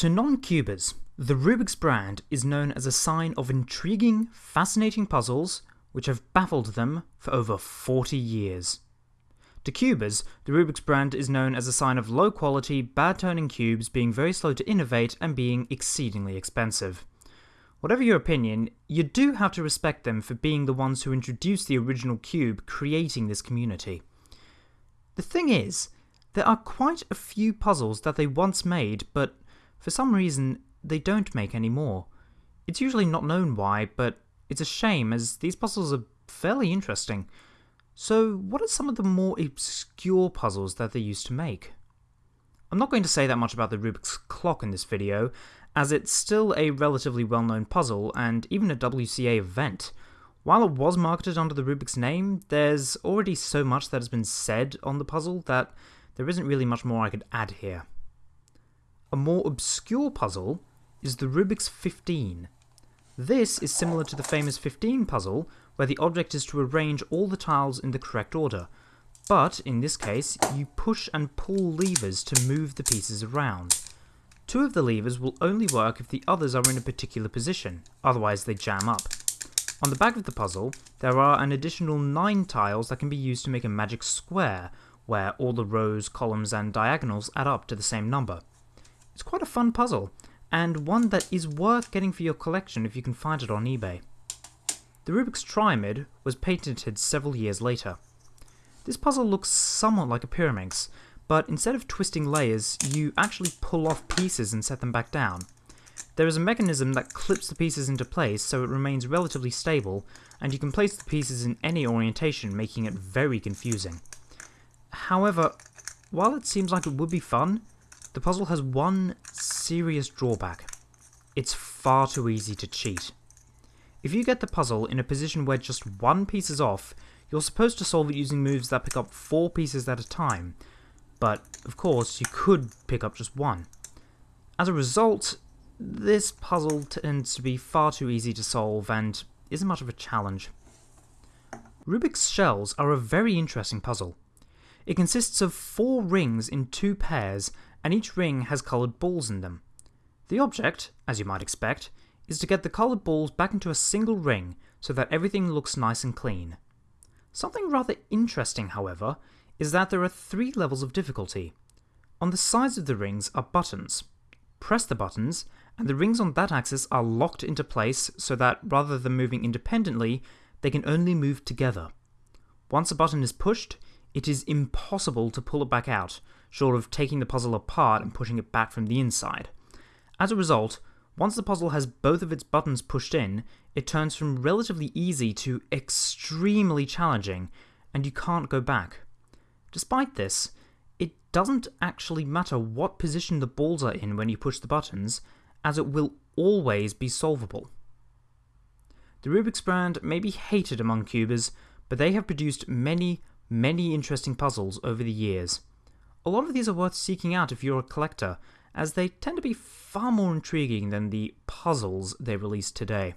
To non-cubers, the Rubik's brand is known as a sign of intriguing, fascinating puzzles which have baffled them for over 40 years. To cubers, the Rubik's brand is known as a sign of low quality, bad turning cubes being very slow to innovate and being exceedingly expensive. Whatever your opinion, you do have to respect them for being the ones who introduced the original cube, creating this community. The thing is, there are quite a few puzzles that they once made, but for some reason they don't make any more. It's usually not known why, but it's a shame as these puzzles are fairly interesting. So, what are some of the more obscure puzzles that they used to make? I'm not going to say that much about the Rubik's Clock in this video, as it's still a relatively well known puzzle and even a WCA event. While it was marketed under the Rubik's name, there's already so much that has been said on the puzzle that there isn't really much more I could add here. A more obscure puzzle is the Rubik's 15. This is similar to the famous 15 puzzle, where the object is to arrange all the tiles in the correct order, but in this case, you push and pull levers to move the pieces around. Two of the levers will only work if the others are in a particular position, otherwise they jam up. On the back of the puzzle, there are an additional 9 tiles that can be used to make a magic square, where all the rows, columns and diagonals add up to the same number. It's quite a fun puzzle, and one that is worth getting for your collection if you can find it on eBay. The Rubik's Triamid was patented several years later. This puzzle looks somewhat like a Pyraminx, but instead of twisting layers, you actually pull off pieces and set them back down. There is a mechanism that clips the pieces into place so it remains relatively stable, and you can place the pieces in any orientation, making it very confusing. However, while it seems like it would be fun, the puzzle has one serious drawback. It's far too easy to cheat. If you get the puzzle in a position where just one piece is off, you're supposed to solve it using moves that pick up four pieces at a time, but of course you could pick up just one. As a result, this puzzle tends to be far too easy to solve and isn't much of a challenge. Rubik's shells are a very interesting puzzle. It consists of four rings in two pairs and each ring has coloured balls in them. The object, as you might expect, is to get the coloured balls back into a single ring so that everything looks nice and clean. Something rather interesting, however, is that there are three levels of difficulty. On the sides of the rings are buttons. Press the buttons, and the rings on that axis are locked into place so that rather than moving independently, they can only move together. Once a button is pushed, it is impossible to pull it back out, short of taking the puzzle apart and pushing it back from the inside. As a result, once the puzzle has both of its buttons pushed in, it turns from relatively easy to extremely challenging, and you can't go back. Despite this, it doesn't actually matter what position the balls are in when you push the buttons, as it will always be solvable. The Rubik's brand may be hated among cubers, but they have produced many, many interesting puzzles over the years. A lot of these are worth seeking out if you're a collector, as they tend to be far more intriguing than the puzzles they release today.